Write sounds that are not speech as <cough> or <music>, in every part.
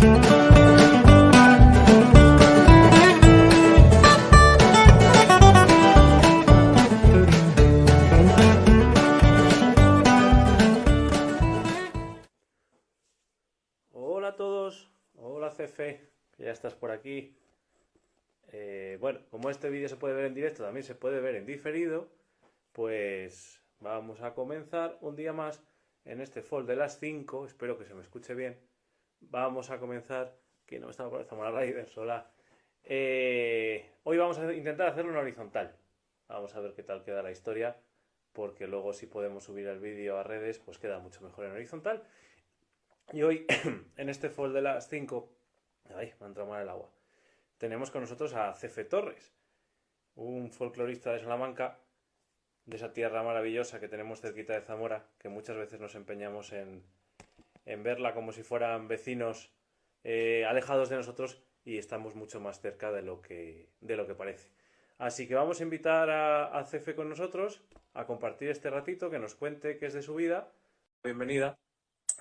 Hola a todos, hola Cefe, ya estás por aquí. Eh, bueno, como este vídeo se puede ver en directo, también se puede ver en diferido, pues vamos a comenzar un día más en este fall de las 5, espero que se me escuche bien. Vamos a comenzar, que no estaba por Zamora Raiders, hola. Eh, hoy vamos a intentar hacerlo en horizontal. Vamos a ver qué tal queda la historia, porque luego si podemos subir el vídeo a redes, pues queda mucho mejor en horizontal. Y hoy, <clears throat> en este fall de las 5, ay, me ha entrado mal el agua, tenemos con nosotros a Cefe Torres, un folclorista de Salamanca, de esa tierra maravillosa que tenemos cerquita de Zamora, que muchas veces nos empeñamos en, en verla como si fueran vecinos eh, alejados de nosotros y estamos mucho más cerca de lo que, de lo que parece. Así que vamos a invitar a, a Cefe con nosotros a compartir este ratito, que nos cuente qué es de su vida. Bienvenida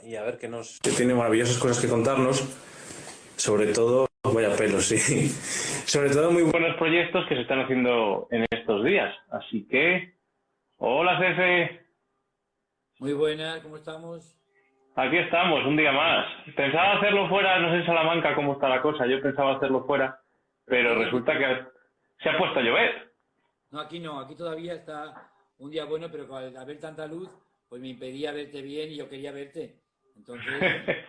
y a ver qué nos... Que tiene maravillosas cosas que contarnos, sobre todo, vaya pelos, sí, sobre todo muy buenos proyectos que se están haciendo en estos días. Así que, hola Cefe. Muy buenas, ¿cómo estamos? Aquí estamos, un día más. Pensaba hacerlo fuera, no sé en Salamanca cómo está la cosa, yo pensaba hacerlo fuera, pero resulta que se ha puesto a llover. No, aquí no, aquí todavía está un día bueno, pero al haber tanta luz, pues me impedía verte bien y yo quería verte. Entonces... <laughs>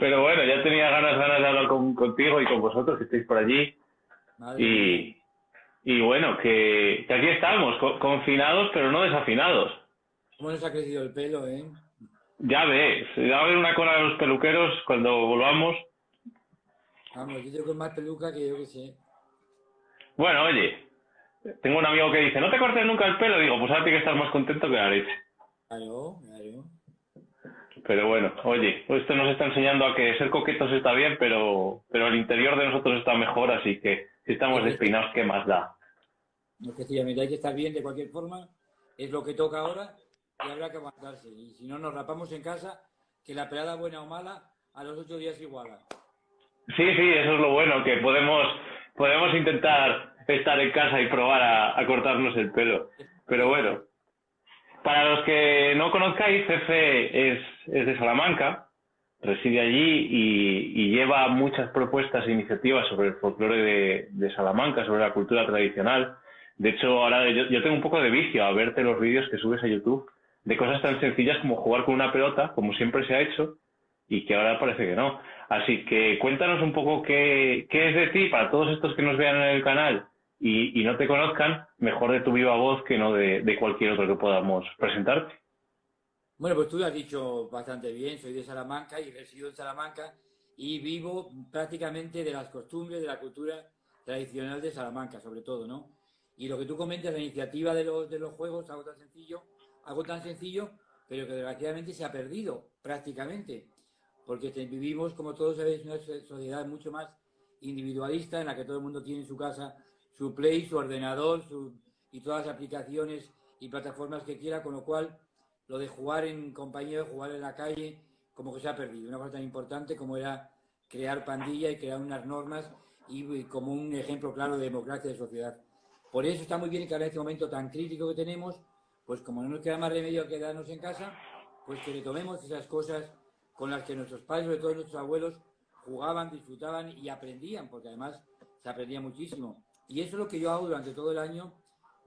Pero bueno, ya tenía ganas, ganas de hablar con, contigo y con vosotros que estáis por allí. y, y bueno, que, que aquí estamos, co confinados pero no desafinados. ¿Cómo nos ha crecido el pelo, eh? Ya ves, va a haber una cola de los peluqueros cuando volvamos. Vamos, yo tengo más peluca que yo que sé. Bueno, oye, tengo un amigo que dice, no te cortes nunca el pelo. Digo, pues ahora tienes que estar más contento que la leche. Claro, claro. Pero bueno, oye, esto nos está enseñando a que ser coquetos está bien, pero, pero el interior de nosotros está mejor, así que si estamos despeinados, ¿qué más da? Efectivamente, hay que estar bien de cualquier forma, es lo que toca ahora y habrá que aguantarse. Y si no, nos rapamos en casa, que la pelada buena o mala, a los ocho días iguala. Sí, sí, eso es lo bueno, que podemos, podemos intentar estar en casa y probar a, cortarnos el pelo. Pero bueno, para los que no conozcáis, Cefe es, es de Salamanca, reside allí y, lleva muchas propuestas e iniciativas sobre el folclore de, de, Salamanca, sobre la cultura tradicional. De hecho, ahora yo, tengo un poco de vicio a verte los vídeos que subes a YouTube de cosas tan sencillas como jugar con una pelota, como siempre se ha hecho, y que ahora parece que no. Así que cuéntanos un poco qué, qué es de ti para todos estos que nos vean en el canal y, y, no te conozcan, mejor de tu viva voz que no de, de, cualquier otro que podamos presentarte. Bueno, pues tú lo has dicho bastante bien, soy de Salamanca y resido en Salamanca y vivo prácticamente de las costumbres, de la cultura tradicional de Salamanca, sobre todo, ¿no? Y lo que tú comentas, la iniciativa de los, de los juegos, algo tan sencillo, algo tan sencillo, pero que desgraciadamente se ha perdido prácticamente, porque vivimos, como todos sabéis, una sociedad mucho más individualista en la que todo el mundo tiene en su casa su Play, su ordenador su, y todas las aplicaciones y plataformas que quiera, con lo cual lo de jugar en compañía, jugar en la calle, como que se ha perdido. Una cosa tan importante como era crear pandilla y crear unas normas y, como un ejemplo claro de democracia de sociedad. Por eso está muy bien que ahora en este momento tan crítico que tenemos, pues como no nos queda más remedio que quedarnos en casa, pues que retomemos esas cosas con las que nuestros padres, sobre todo nuestros abuelos, jugaban, disfrutaban y aprendían, porque además se aprendía muchísimo. Y eso es lo que yo hago durante todo el año.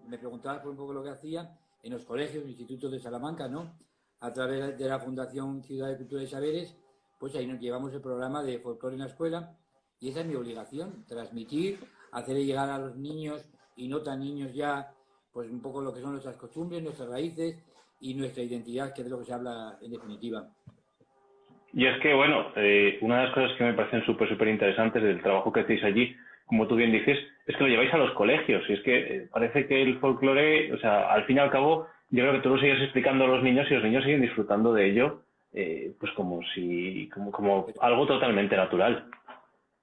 Me preguntabas por un poco lo que hacía en los colegios, institutos de Salamanca, ¿no? A través de la Fundación Ciudad de Cultura y Saberes, pues ahí nos llevamos el programa de folclore en la escuela y esa es mi obligación, transmitir, hacer llegar a los niños y no tan niños ya, pues un poco lo que son nuestras costumbres, nuestras raíces y nuestra identidad, que es de lo que se habla en definitiva. Y es que, bueno, eh, una de las cosas que me parecen súper, súper interesantes del trabajo que hacéis allí como tú bien dices, es que lo lleváis a los colegios. Y es que eh, parece que el folclore, o sea, al fin y al cabo, yo creo que tú lo sigues explicando a los niños y los niños siguen disfrutando de ello, eh, pues como si, como, como algo totalmente natural.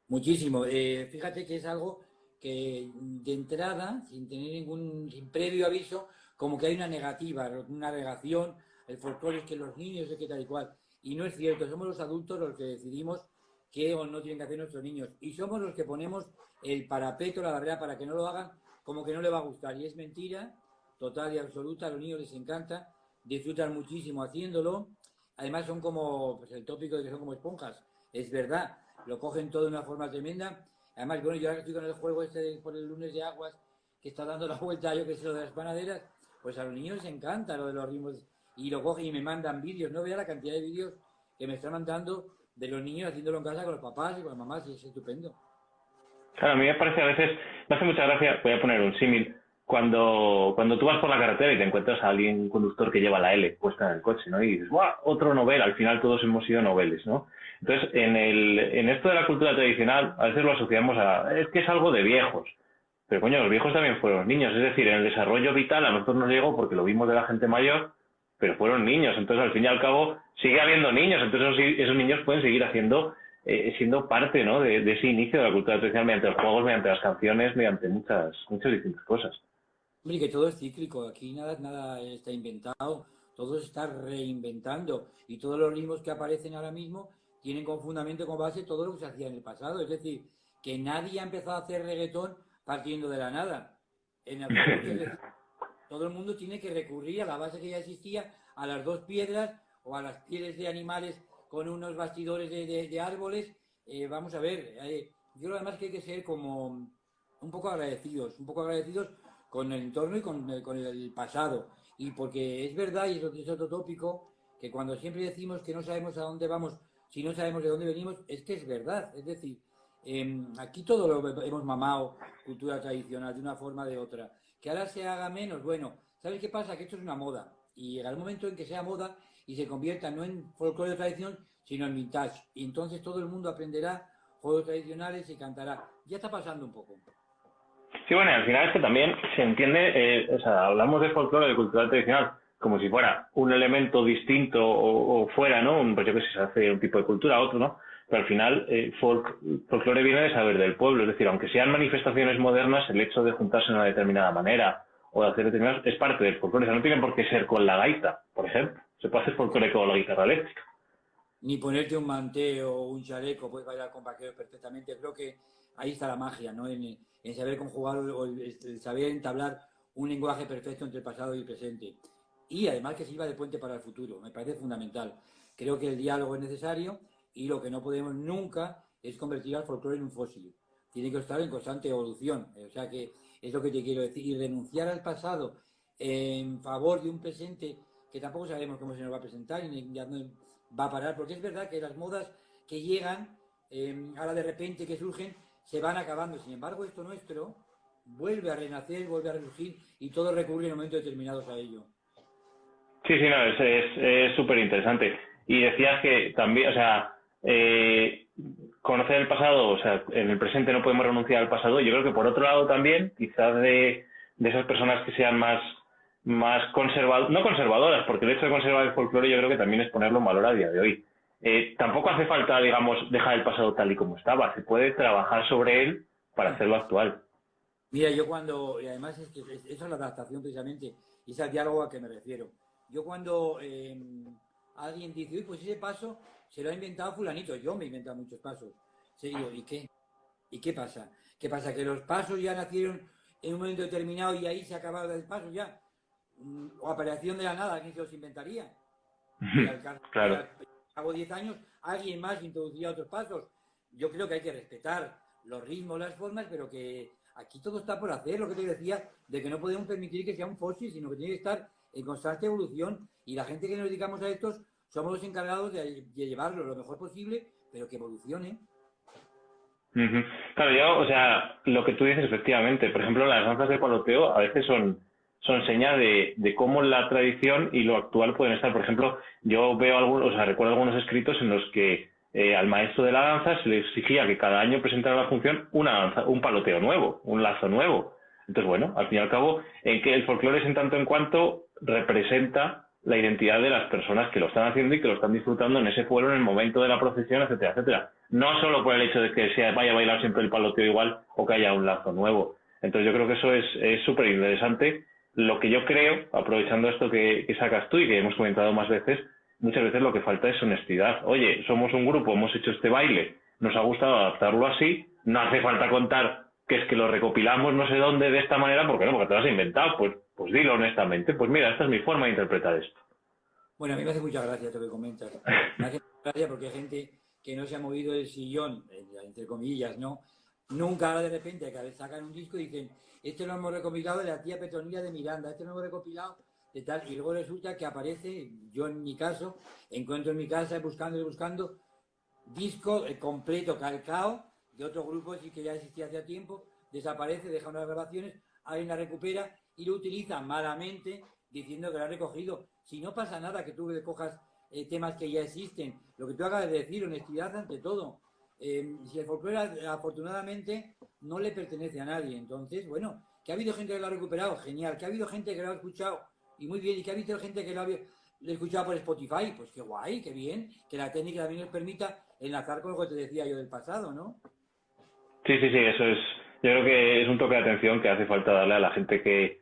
Muchísimo. Eh, fíjate que es algo que de entrada, sin tener ningún, sin previo aviso, como que hay una negativa, una negación, el folclore es que los niños es que tal y cual. Y no es cierto, somos los adultos los que decidimos qué o no tienen que hacer nuestros niños. Y somos los que ponemos el parapeto, la barrera para que no lo hagan, como que no le va a gustar. Y es mentira, total y absoluta, a los niños les encanta, disfrutan muchísimo haciéndolo. Además son como, pues el tópico de que son como esponjas, es verdad, lo cogen todo de una forma tremenda. Además, bueno, yo ahora estoy con el juego este por el lunes de aguas, que está dando la <laughs> vuelta, yo que sé, lo de las panaderas, pues a los niños les encanta lo de los ritmos y lo cogen y me mandan vídeos. No vea la cantidad de vídeos que me están mandando de los niños haciéndolo en casa con los papás y con las mamás y es estupendo. Claro, a mí me parece a veces, me hace mucha gracia, voy a poner un símil, cuando, cuando tú vas por la carretera y te encuentras a alguien, un conductor que lleva la L puesta en el coche, ¿no? Y dices, ¡guau! Otro novel, al final todos hemos sido noveles, ¿no? Entonces, en, el, en esto de la cultura tradicional, a veces lo asociamos a, es que es algo de viejos. Pero coño, los viejos también fueron niños, es decir, en el desarrollo vital a nosotros nos llegó porque lo vimos de la gente mayor, pero fueron niños, entonces al fin y al cabo sigue habiendo niños, entonces esos, niños pueden seguir haciendo, eh, siendo parte ¿no? de, ese inicio de la cultura tradicional mediante los juegos, mediante las canciones, mediante muchas, muchas distintas cosas. Hombre, que todo es cíclico, aquí nada, nada está inventado, todo se está reinventando y todos los ritmos que aparecen ahora mismo tienen con fundamento, con base todo lo que se hacía en el pasado, es decir, que nadie ha empezado a hacer reggaetón partiendo de la nada. En <laughs> el, todo el mundo tiene que recurrir a la base que ya existía, a las dos piedras o a las pieles de animales con unos bastidores de, árboles. Eh, vamos a ver, eh, yo creo además que hay que ser como un poco agradecidos, un poco agradecidos con el entorno y con, el pasado. Y porque es verdad, y eso es otro tópico, que cuando siempre decimos que no sabemos a dónde vamos, si no sabemos de dónde venimos, es que es verdad. Es decir, em, aquí todo lo hemos mamado, cultura tradicional, de una forma o de otra. Que ahora se haga menos, bueno, ¿sabes qué pasa? Que esto es una moda. Y llega el momento en que sea moda y se convierta no en folclore de tradición, sino en vintage. Y entonces todo el mundo aprenderá juegos tradicionales y cantará. Ya está pasando un poco. Sí, bueno, al final es que también se entiende, eh, o sea, hablamos de folclore, de cultura tradicional, como si fuera un elemento distinto o, fuera, ¿no? Un, pues yo que sé, se hace un tipo de cultura, otro, ¿no? Pero al final, eh, folk, folclore viene de saber del pueblo, es decir, aunque sean manifestaciones modernas, el hecho de juntarse de una determinada manera o de hacer determinadas es parte del folclore. O sea, no tiene por qué ser con la gaita, por ejemplo. Se puede hacer folclore con la guitarra eléctrica. Ni ponerte un manteo o un chaleco, puedes bailar con vaqueros perfectamente. Creo que ahí está la magia, ¿no? En, saber conjugar o el, saber entablar un lenguaje perfecto entre pasado y presente. Y además que sirva de puente para el futuro. Me parece fundamental. Creo que el diálogo es necesario y lo que no podemos nunca es convertir al folclore en un fósil. Tiene que estar en constante evolución. O sea que es lo que te quiero decir. Y renunciar al pasado en favor de un presente que tampoco sabemos cómo se nos va a presentar y ya no va a parar. Porque es verdad que las modas que llegan, eh, ahora de repente que surgen, se van acabando. Sin embargo, esto nuestro vuelve a renacer, vuelve a resurgir y todo recurre en momentos determinados a ello. Sí, sí, no, es súper interesante. Y decías que también, o sea, eh, conocer el pasado, o sea, en el presente no podemos renunciar al pasado. Yo creo que por otro lado también, quizás de, esas personas que sean más, más conservadoras, no conservadoras, porque el hecho de conservar el folclore yo creo que también es ponerlo en valor a día de hoy. Eh, tampoco hace falta, digamos, dejar el pasado tal y como estaba. Se puede trabajar sobre él para hacerlo actual. Mira, yo cuando, y además es que esa es la adaptación precisamente, y es el diálogo a que me refiero. Yo cuando eh, alguien dice, uy, pues ese paso se lo ha inventado fulanito, yo me he inventado muchos pasos. Sí, ¿y qué? ¿Y qué pasa? ¿Qué pasa? ¿Que los pasos ya nacieron en un momento determinado y ahí se ha acabado el paso ya? Mm, ¿O aparición de la nada? ¿Quién se los inventaría? <laughs> claro. Hago 10 años, alguien más introducía otros pasos. Yo creo que hay que respetar los ritmos, las formas, pero que aquí todo está por hacer, lo que te decía, de que no podemos permitir que sea un fósil, sino que tiene que estar en constante evolución. Y la gente que nos dedicamos a estos somos los encargados de, llevarlo lo mejor posible, pero que evolucione. Claro, yo, o sea, lo que tú dices efectivamente, por ejemplo, las danzas de paloteo a veces son, son de, cómo la tradición y lo actual pueden estar. Por ejemplo, yo veo algunos, o sea, recuerdo algunos escritos en los que eh, al maestro de la danza se le exigía que cada año presentara la función una danza, un paloteo nuevo, un lazo nuevo. Entonces, bueno, al fin y al cabo, en que el folclore es en tanto en cuanto representa la identidad de las personas que lo están haciendo y que lo están disfrutando en ese pueblo, en el momento de la procesión, etcétera, etcétera. No solo por el hecho de que se vaya a bailar siempre el paloteo igual o que haya un lazo nuevo. Entonces yo creo que eso es súper interesante. Lo que yo creo, aprovechando esto que, sacas tú y que hemos comentado más veces, muchas veces lo que falta es honestidad. Oye, somos un grupo, hemos hecho este baile, nos ha gustado adaptarlo así. No hace falta contar que es que lo recopilamos no sé dónde de esta manera, porque no, porque te lo has inventado. Pues, pues dilo honestamente. Pues mira, esta es mi forma de interpretar esto. Bueno, a mí me hace mucha gracia lo que comentas. <laughs> Me hace mucha gracia porque hay gente que no se ha movido del sillón, entre comillas, ¿no? Nunca ahora de repente que sacan un disco y dicen, este lo hemos recopilado de la tía Petronila de Miranda, este lo hemos recopilado de tal, y luego resulta que aparece, yo en mi caso, encuentro en mi casa buscando y buscando disco eh, completo calcado de otro grupo y que ya existía hace tiempo, desaparece, deja unas grabaciones, alguien la recupera y lo utiliza malamente diciendo que lo ha recogido. Si no pasa nada que tú cojas eh, temas que ya existen, lo que tú acabas de decir, honestidad ante todo. Eh, si el folclore afortunadamente no le pertenece a nadie, entonces, bueno, que ha habido gente que lo ha recuperado, genial, que ha habido gente que lo ha escuchado y muy bien, y que ha habido gente que lo ha, escuchado por Spotify, pues qué guay, qué bien, que la técnica también nos permita enlazar con lo que te decía yo del pasado, ¿no? Sí, sí, sí, eso es, yo creo que es un toque de atención que hace falta darle a la gente que,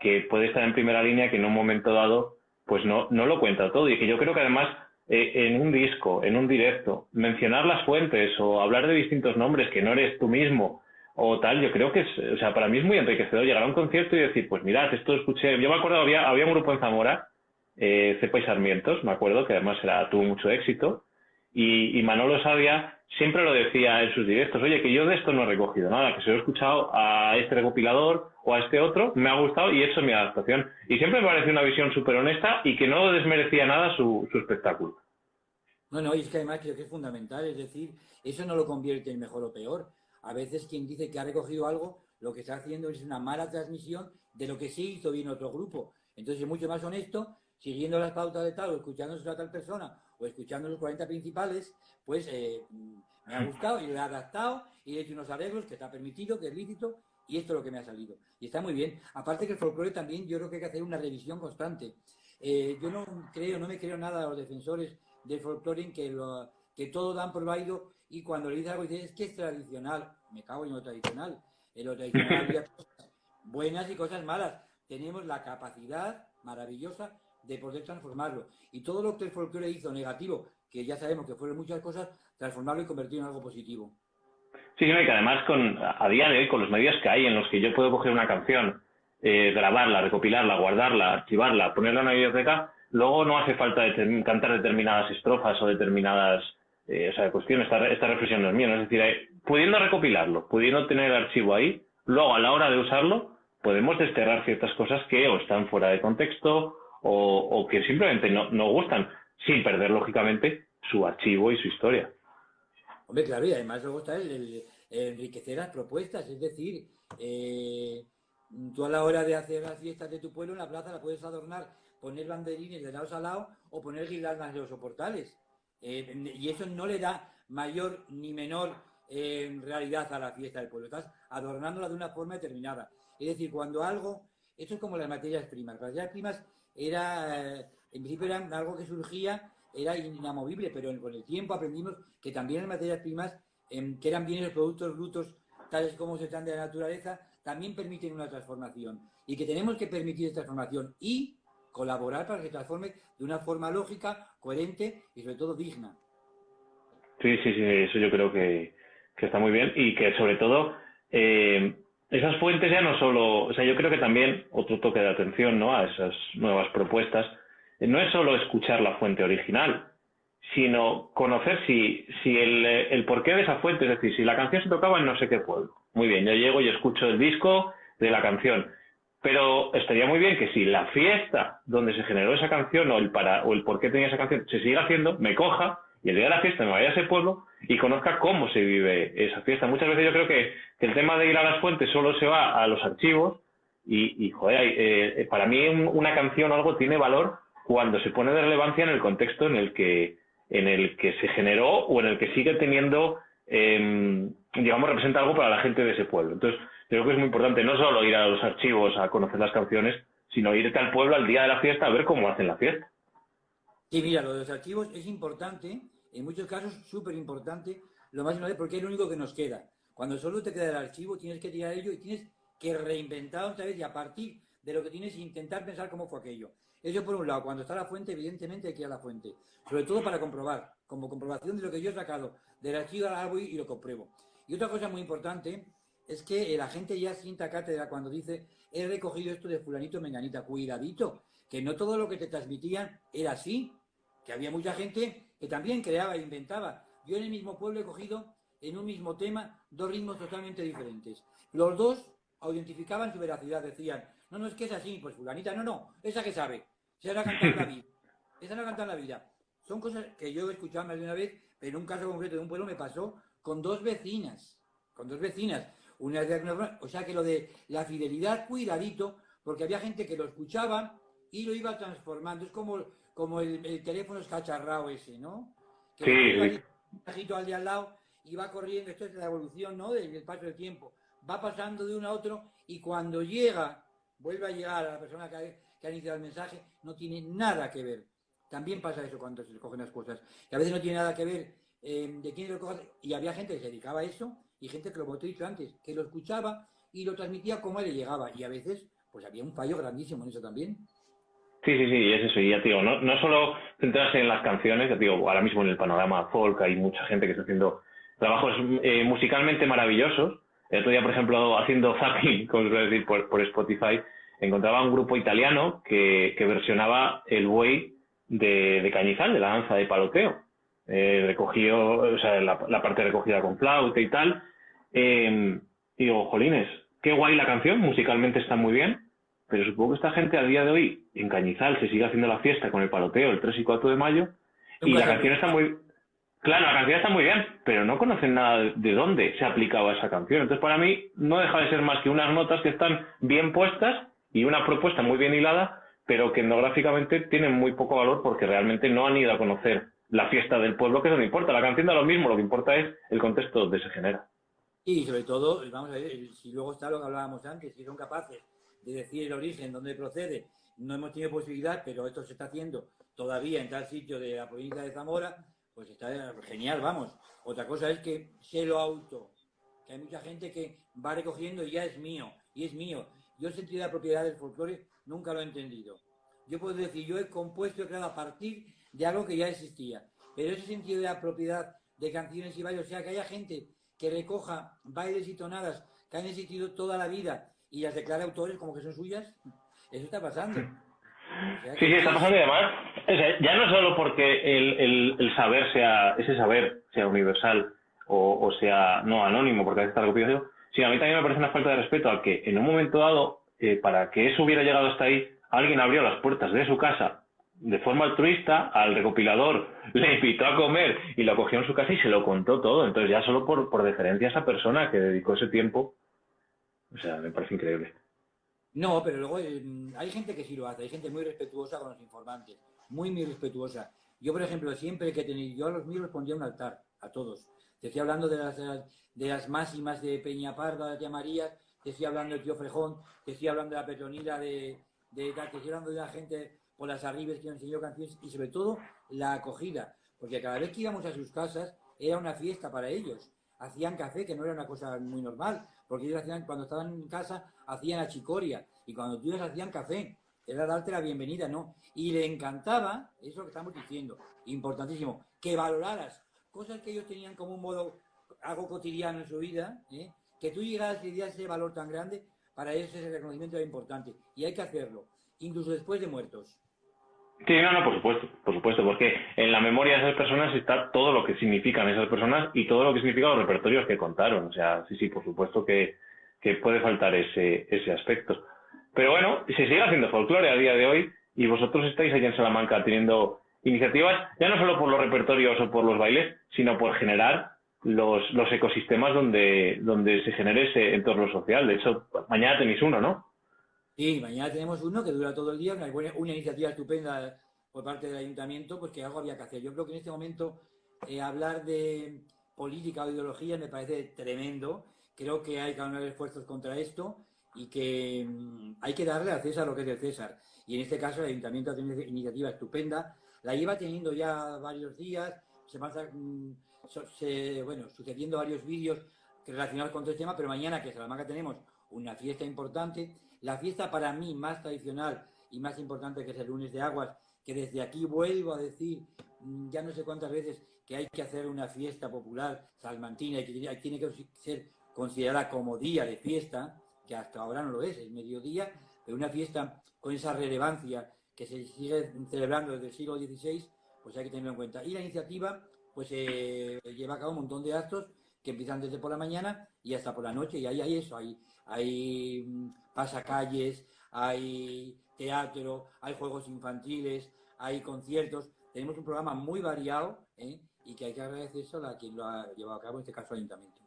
que puede estar en primera línea, que en un momento dado, pues no, no lo cuenta todo, y que yo creo que además eh, en un disco, en un directo, mencionar las fuentes o hablar de distintos nombres que no eres tú mismo o tal, yo creo que es, o sea, para mí es muy enriquecedor llegar a un concierto y decir, pues mirad, esto escuché, yo me acuerdo, había, había un grupo en Zamora, eh, Cepa y Sarmientos, me acuerdo, que además era, tuvo mucho éxito, y, y Manolo Sabia siempre lo decía en sus directos, oye, que yo de esto no he recogido nada, que se lo he escuchado a este recopilador o a este otro, me ha gustado y eso es mi adaptación. Y siempre me pareció una visión súper honesta y que no desmerecía nada su, su espectáculo. No, no, y es que además creo que es fundamental, es decir, eso no lo convierte en mejor o peor. A veces quien dice que ha recogido algo, lo que está haciendo es una mala transmisión de lo que sí hizo bien otro grupo. Entonces es mucho más honesto, siguiendo las pautas de tal, o escuchándose a tal persona, o escuchando los 40 principales, pues eh, me ha gustado y lo he adaptado y he hecho unos arreglos que está permitido, que es lícito, y esto es lo que me ha salido. Y está muy bien. Aparte que el folclore también yo creo que hay que hacer una revisión constante. Eh, yo no creo, no me creo nada a los defensores del folclore en que, lo, que todo dan por válido y cuando le dices algo dices, es que es tradicional. Me cago en lo tradicional. En lo tradicional había <laughs> cosas buenas y cosas malas. Tenemos la capacidad maravillosa de poder transformarlo. Y todo lo que el folclore hizo negativo, que ya sabemos que fueron muchas cosas, transformarlo y convertirlo en algo positivo. Sí, que además con, a día de hoy, con los medios que hay en los que yo puedo coger una canción, eh, grabarla, recopilarla, guardarla, archivarla, ponerla en una biblioteca, luego no hace falta cantar determinadas estrofas o determinadas eh, o sea, cuestiones. Esta, esta reflexión no es mía, es decir, pudiendo recopilarlo, pudiendo tener el archivo ahí, luego a la hora de usarlo, podemos desterrar ciertas cosas que o están fuera de contexto o, que simplemente no, no gustan, sin perder, lógicamente, su archivo y su historia. Hombre, claro, y además luego está el, enriquecer las propuestas, es decir, eh, tú a la hora de hacer las fiestas de tu pueblo en la plaza la puedes adornar, poner banderines de lado a lado o poner guirnaldas de los soportales. Eh, y eso no le da mayor ni menor eh, realidad a la fiesta del pueblo. Estás adornándola de una forma determinada. Es decir, cuando algo, esto es como las materias primas. Las materias primas era, en principio eran algo que surgía era inamovible, pero con el tiempo aprendimos que también las materias primas, em, que eran bienes los productos brutos, tales como se están de la naturaleza, también permiten una transformación. Y que tenemos que permitir esta transformación y colaborar para que se transforme de una forma lógica, coherente y sobre todo digna. Sí, sí, sí, eso yo creo que, está muy bien y que sobre todo eh, esas fuentes ya no solo, o sea, yo creo que también otro toque de atención ¿no? a esas nuevas propuestas no es solo escuchar la fuente original, sino conocer si, si el, el, porqué de esa fuente, es decir, si la canción se tocaba en no sé qué pueblo. Muy bien, yo llego y escucho el disco de la canción. Pero estaría muy bien que si la fiesta donde se generó esa canción o el, para, o el por qué tenía esa canción se siga haciendo, me coja y el día de la fiesta me vaya a ese pueblo y conozca cómo se vive esa fiesta. Muchas veces yo creo que, el tema de ir a las fuentes solo se va a los archivos y, y joder, eh, para mí una canción o algo tiene valor cuando se pone de relevancia en el contexto en el que, en el que se generó o en el que sigue teniendo, eh, digamos, representa algo para la gente de ese pueblo. Entonces, creo que es muy importante no solo ir a los archivos a conocer las canciones, sino irte al pueblo al día de la fiesta a ver cómo hacen la fiesta. Sí, mira, lo de los archivos es importante, en muchos casos súper importante, lo más importante porque es lo único que nos queda. Cuando solo te queda el archivo, tienes que tirar ello y tienes que reinventar otra vez y a partir de lo que tienes intentar pensar cómo fue aquello. Eso por un lado, cuando está la fuente, evidentemente hay que a la fuente, sobre todo para comprobar, como comprobación de lo que yo he sacado del archivo árbol y lo compruebo. Y otra cosa muy importante es que la gente ya sienta cátedra cuando dice he recogido esto de fulanito menganita, cuidadito, que no todo lo que te transmitían era así, que había mucha gente que también creaba e inventaba. Yo en el mismo pueblo he cogido en un mismo tema dos ritmos totalmente diferentes. Los dos identificaban su veracidad, decían, no, no, es que es así, pues fulanita, no, no, esa que sabe, se hará cantar la vida, esa no canta la vida. Son cosas que yo he escuchado más de una vez, pero en un caso concreto de un pueblo me pasó con dos vecinas, con dos vecinas. Una de, o sea que lo de la fidelidad, cuidadito, porque había gente que lo escuchaba y lo iba transformando. Es como, como el, teléfono escacharrado ese, ¿no? Que sí. Un al de al lado y va corriendo, esto es la evolución, ¿no? Del, paso del tiempo. Va pasando de uno a otro y cuando llega, vuelve a llegar a la persona que ha, iniciado el mensaje, no tiene nada que ver. También pasa eso cuando se cogen las cosas. Que a veces no tiene nada que ver eh, de quién lo coge. Y había gente que se dedicaba a eso y gente que lo he dicho antes, que lo escuchaba y lo transmitía como le llegaba. Y a veces, pues había un fallo grandísimo en eso también. Sí, sí, sí, es eso. Y ya te digo, no, no solo centrarse en las canciones, ya te digo, ahora mismo en el panorama folk hay mucha gente que está haciendo trabajos eh, musicalmente maravillosos. El otro día, por ejemplo, haciendo zapping, <laughs> como se decir, por, Spotify, encontraba un grupo italiano que, versionaba el buey de, Cañizal, de la danza de paloteo. Eh, recogió, o sea, la, parte recogida con flauta y tal. Eh, y digo, jolines, qué guay la canción, musicalmente está muy bien, pero supongo que esta gente a día de hoy en Cañizal se sigue haciendo la fiesta con el paloteo el 3 y 4 de mayo y la canción está muy Claro, la canción está muy bien, pero no conocen nada de dónde se ha aplicado esa canción. Entonces, para mí, no deja de ser más que unas notas que están bien puestas y una propuesta muy bien hilada, pero que etnográficamente tienen muy poco valor porque realmente no han ido a conocer la fiesta del pueblo, que eso no importa. La canción da lo mismo, lo que importa es el contexto donde se genera. Y sobre todo, vamos a ver, si luego está lo que hablábamos antes, si son capaces de decir el origen, dónde procede, no hemos tenido posibilidad, pero esto se está haciendo todavía en tal sitio de la provincia de Zamora, pues está genial, vamos. Otra cosa es que se lo auto, que hay mucha gente que va recogiendo y ya es mío, y es mío. Yo sentido la propiedad del folclore nunca lo he entendido. Yo puedo decir, yo he compuesto, he creado a partir de algo que ya existía. Pero ese sentido de la propiedad de canciones y bailes, o sea, que haya gente que recoja bailes y tonadas que han existido toda la vida y las declara autores como que son suyas, eso está pasando. Sí, sí, está pasando y además, ya no solo porque el, el, saber sea, ese saber sea universal o, sea no anónimo, porque a veces está recopilado, sino a mí también me parece una falta de respeto al que en un momento dado, eh, para que eso hubiera llegado hasta ahí, alguien abrió las puertas de su casa de forma altruista, al recopilador le invitó a comer y lo cogió en su casa y se lo contó todo. Entonces ya solo por, por deferencia a esa persona que dedicó ese tiempo, o sea, me parece increíble. No, pero luego eh, hay gente que sí lo hace, hay gente muy respetuosa con los informantes, muy, muy respetuosa. Yo, por ejemplo, siempre que tenía, yo a los míos les pondría un altar, a todos. Te estoy hablando de las, de las máximas de Peña Parda, de María, te estoy hablando del tío Frejón, te estoy hablando de la Petronila, de, de, estoy hablando de la gente por las arribes que nos enseñó canciones y sobre todo la acogida, porque cada vez que íbamos a sus casas era una fiesta para ellos. Hacían café, que no era una cosa muy normal, porque ellos hacían, cuando estaban en casa, hacían achicoria, y cuando tú ibas hacían café, era darte la bienvenida, ¿no? Y le encantaba, eso que estamos diciendo, importantísimo, que valoraras cosas que ellos tenían como un modo, algo cotidiano en su vida, ¿eh? que tú llegaras y dieras ese valor tan grande, para ellos ese reconocimiento era importante, y hay que hacerlo, incluso después de muertos. Sí, no, no, por supuesto, por supuesto, porque en la memoria de esas personas está todo lo que significan esas personas y todo lo que significan los repertorios que contaron. O sea, sí, sí, por supuesto que, puede faltar ese, ese aspecto. Pero bueno, se sigue haciendo folclore a día de hoy y vosotros estáis allí en Salamanca teniendo iniciativas, ya no solo por los repertorios o por los bailes, sino por generar los, los ecosistemas donde, donde se genere ese entorno social. De hecho, mañana tenéis uno, ¿no? Sí, mañana tenemos uno que dura todo el día, una, iniciativa estupenda por parte del ayuntamiento, pues que algo había que hacer. Yo creo que en este momento eh, hablar de política o ideología me parece tremendo. Creo que hay que hacer esfuerzos contra esto y que mm, hay que darle a César lo que es del César. Y en este caso el ayuntamiento tenido una iniciativa estupenda. La lleva teniendo ya varios días, se van mm, bueno, sucediendo varios vídeos relacionados con este tema, pero mañana que en Salamanca tenemos una fiesta importante la fiesta para mí más tradicional y más importante que es el lunes de aguas, que desde aquí vuelvo a decir mm, ya no sé cuántas veces que hay que hacer una fiesta popular salmantina y que tiene que ser considerada como día de fiesta, que hasta ahora no lo es, es mediodía, pero una fiesta con esa relevancia que se sigue celebrando desde el siglo XVI, pues hay que tenerlo en cuenta. Y la iniciativa pues eh, lleva a cabo un montón de actos que empiezan desde por la mañana y hasta por la noche, y ahí hay eso, hay, hay mm, pasacalles, hay teatro, hay juegos infantiles, hay conciertos, tenemos un programa muy variado ¿eh? y que hay que agradecer eso a quien lo ha llevado a cabo, en este caso el Ayuntamiento.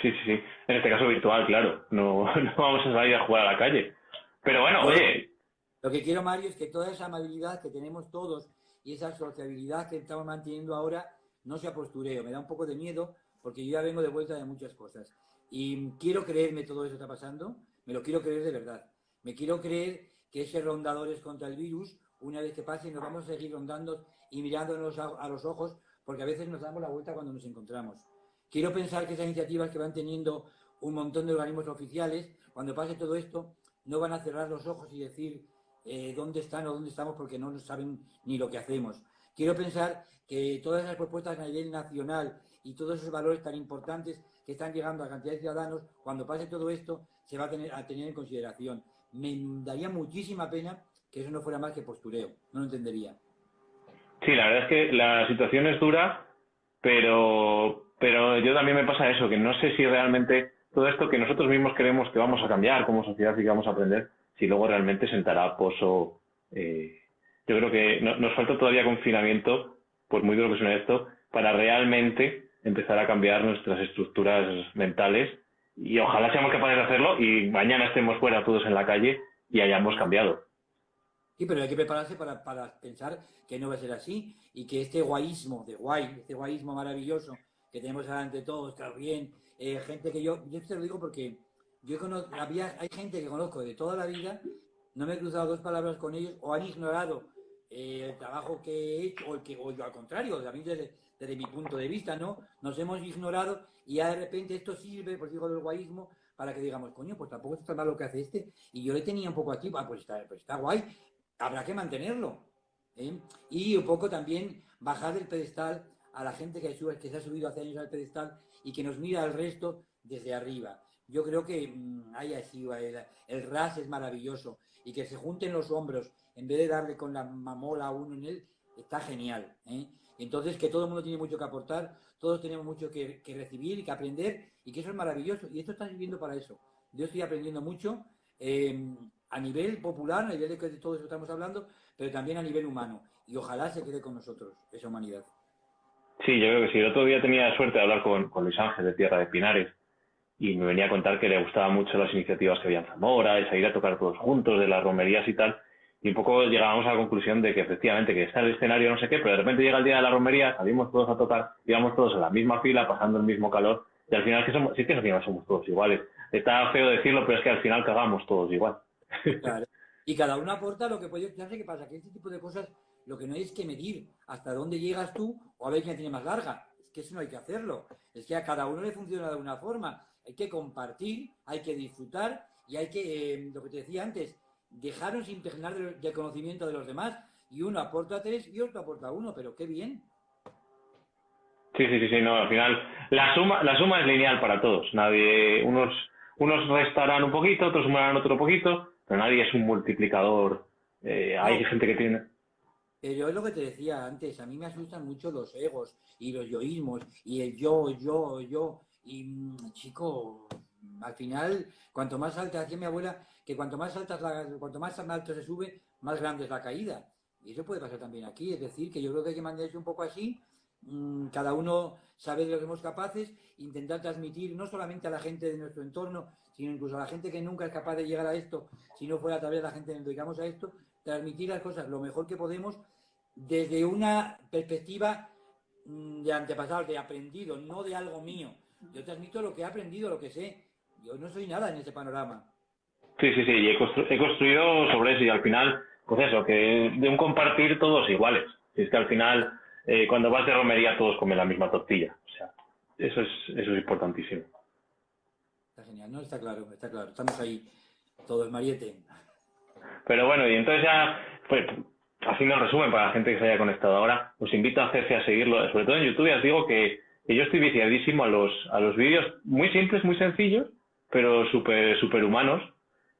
Sí, sí, sí. En este caso virtual, claro. No, <laughs> no vamos a salir a jugar a la calle. Pero bueno, oye. Lo que quiero, Mario, es que toda esa amabilidad que tenemos todos y esa sociabilidad que estamos manteniendo ahora no sea postureo. Me da un poco de miedo porque yo ya vengo de vuelta de muchas cosas. Y quiero creerme todo eso está pasando, me lo quiero creer de verdad. Me quiero creer que ese rondadores contra el virus, una vez que pase, nos vamos a seguir rondando y mirándonos a los ojos, porque a veces nos damos la vuelta cuando nos encontramos. Quiero pensar que esas iniciativas que van teniendo un montón de organismos oficiales, cuando pase todo esto, no van a cerrar los ojos y decir eh, dónde están o dónde estamos porque no saben ni lo que hacemos. Quiero pensar que todas esas propuestas a nivel nacional y todos esos valores tan importantes que están llegando a cantidad de ciudadanos, cuando pase todo esto, se va a tener, a tener en consideración. Me daría muchísima pena que eso no fuera más que postureo, no lo entendería. Sí, la verdad es que la situación es dura, pero pero yo también me pasa eso, que no sé si realmente todo esto que nosotros mismos creemos que vamos a cambiar como sociedad y que vamos a aprender, si luego realmente sentará pozo. Eh, yo creo que nos falta todavía confinamiento, por muy duro que suene esto, para realmente empezar a cambiar nuestras estructuras mentales y ojalá seamos capaces de hacerlo y mañana estemos fuera todos en la calle y hayamos cambiado. Sí, pero hay que prepararse para, para pensar que no va a ser así y que este guayismo de guay, este guayismo maravilloso que tenemos de todos, está bien, eh, gente que yo, yo te lo digo porque yo conozco, había, hay gente que conozco de toda la vida, no me he cruzado dos palabras con ellos o han ignorado eh, el trabajo que he hecho o, el que, o yo al contrario, también desde, desde mi punto de vista, ¿no? Nos hemos ignorado y ya de repente esto sirve, por digo del guayismo, para que digamos, coño, pues tampoco está mal lo que hace este, y yo le tenía un poco aquí, ah, pues está, pues está guay, habrá que mantenerlo. ¿eh? Y un poco también bajar del pedestal a la gente que, que se ha subido hace años al pedestal y que nos mira al resto desde arriba. Yo creo que mm, hay así, el, ras es maravilloso y que se junten los hombros en vez de darle con la mamola a uno en él, está genial. ¿eh? Entonces que todo el mundo tiene mucho que aportar, todos tenemos mucho que, recibir y que aprender y que eso es maravilloso y esto está sirviendo para eso. Yo estoy aprendiendo mucho em, a nivel popular, a nivel de que de todo eso estamos hablando, pero también a nivel humano y ojalá se quede con nosotros esa humanidad. Sí, yo creo que sí. El otro día tenía suerte de hablar con, Luis Ángel de Tierra de Pinares y me venía a contar que le gustaban mucho las iniciativas que había en Zamora, esa ir a tocar todos juntos, de las romerías y tal. Y un poco llegábamos a la conclusión de que efectivamente que está el escenario no sé qué, pero de repente llega el día de la romería, salimos todos a tocar, íbamos todos en la misma fila, pasando el mismo calor, y al final que somos, sí que al final somos todos iguales. Está feo decirlo, pero es que al final cagamos todos igual. Y cada uno aporta lo que puede. ¿Qué pasa? Que este tipo de cosas lo que no hay es que medir hasta dónde llegas tú o a ver quién tiene más larga. Es que eso no hay que hacerlo. Es que a cada uno le funciona de una forma. Hay que compartir, hay que disfrutar y hay que, eh, lo que te decía antes, dejarnos impregnar del, conocimiento de los demás. Y uno aporta tres y otro aporta uno, pero qué bien. Sí, sí, sí, sí, no, al final la suma, la suma es lineal para todos. Nadie, unos, unos restarán un poquito, otros sumarán otro poquito, pero nadie es un multiplicador. Eh, hay gente que tiene pero es lo que te decía antes, a mí me asustan mucho los egos y los yoísmos y el yo, yo, yo. Y mm, chico, al final, cuanto más alta, decía mi abuela, que cuanto más alta, cuanto más alto se sube, más grande es la caída. Y eso puede pasar también aquí, es decir, que yo creo que hay que mantenerse un poco así, mm, cada uno sabe de lo que somos capaces, intentar transmitir no solamente a la gente de nuestro entorno, sino incluso a la gente que nunca es capaz de llegar a esto, si no fuera a través de la gente que nos dedicamos a esto, transmitir las cosas lo mejor que podemos desde una perspectiva mm, de antepasado, de aprendido, no de algo mío. Yo transmito lo que he aprendido, lo que sé. Yo no soy nada en ese panorama. Sí, sí, sí, y he, construido sobre eso y al final, pues eso, que de un compartir todos iguales. Es que al final, eh, cuando vas de romería todos comen la misma tortilla. O sea, eso es, eso es importantísimo. Está genial, ¿no? Está claro, está claro. Estamos ahí todos, Mariette. Pero bueno, y entonces ya, pues, haciendo el resumen para la gente que se haya conectado ahora, os invito a hacerse a seguirlo, sobre todo en YouTube, ya os digo que, yo estoy viciadísimo a los, a los vídeos muy simples, muy sencillos, pero súper super humanos,